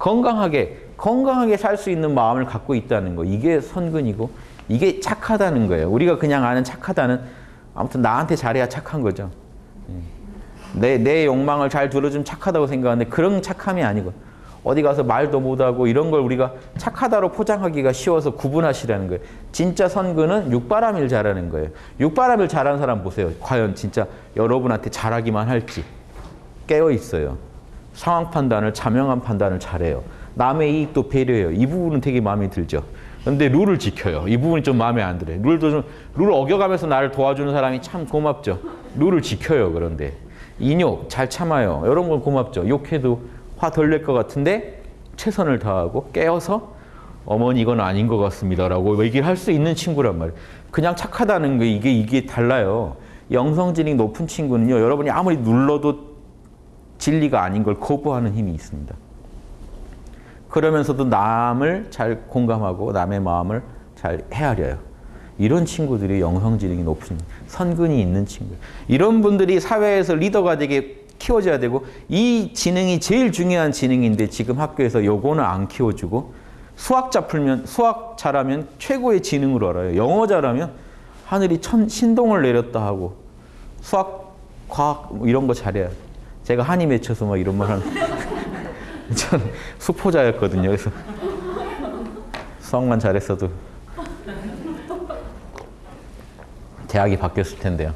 건강하게 건강하게 살 수 있는 마음을 갖고 있다는 거 이게 선근이고 이게 착하다는 거예요. 우리가 그냥 아는 착하다는 아무튼 나한테 잘해야 착한 거죠. 내, 내 욕망을 잘 들어주면 착하다고 생각하는데 그런 착함이 아니고 어디 가서 말도 못하고 이런 걸 우리가 착하다로 포장하기가 쉬워서 구분하시라는 거예요. 진짜 선근은 육바람일 잘하는 거예요. 육바람일 잘하는 사람 보세요. 과연 진짜 여러분한테 잘하기만 할지 깨어 있어요. 상황 판단을 자명한 판단을 잘해요. 남의 이익도 배려해요. 이 부분은 되게 마음에 들죠. 근데 룰을 지켜요. 이 부분이 좀 마음에 안 들어요. 룰도 좀, 룰을 어겨가면서 나를 도와주는 사람이 참 고맙죠. 룰을 지켜요. 그런데 인욕 잘 참아요. 이런 건 고맙죠. 욕해도 화 덜 낼 것 같은데 최선을 다하고 깨어서 어머니 이건 아닌 것 같습니다라고 얘기를 할 수 있는 친구란 말이에요. 그냥 착하다는 게 이게 이게 달라요. 영성지능이 높은 친구는요. 여러분이 아무리 눌러도 진리가 아닌 걸 거부하는 힘이 있습니다. 그러면서도 남을 잘 공감하고 남의 마음을 잘 헤아려요. 이런 친구들이 영성지능이 높은 선근이 있는 친구. 이런 분들이 사회에서 리더가 되게 키워져야 되고 이 지능이 제일 중요한 지능인데 지금 학교에서 요거는 안 키워주고 수학자 풀면 수학 잘하면 최고의 지능으로 알아요. 영어 잘하면 하늘이 천 신동을 내렸다 하고 수학, 과학 뭐 이런 거 잘해야 돼. 제가 한이 맺혀서 막 이런 말 하는 전 수포자였거든요. 그래서 수학만 잘했어도 대학이 바뀌었을 텐데요.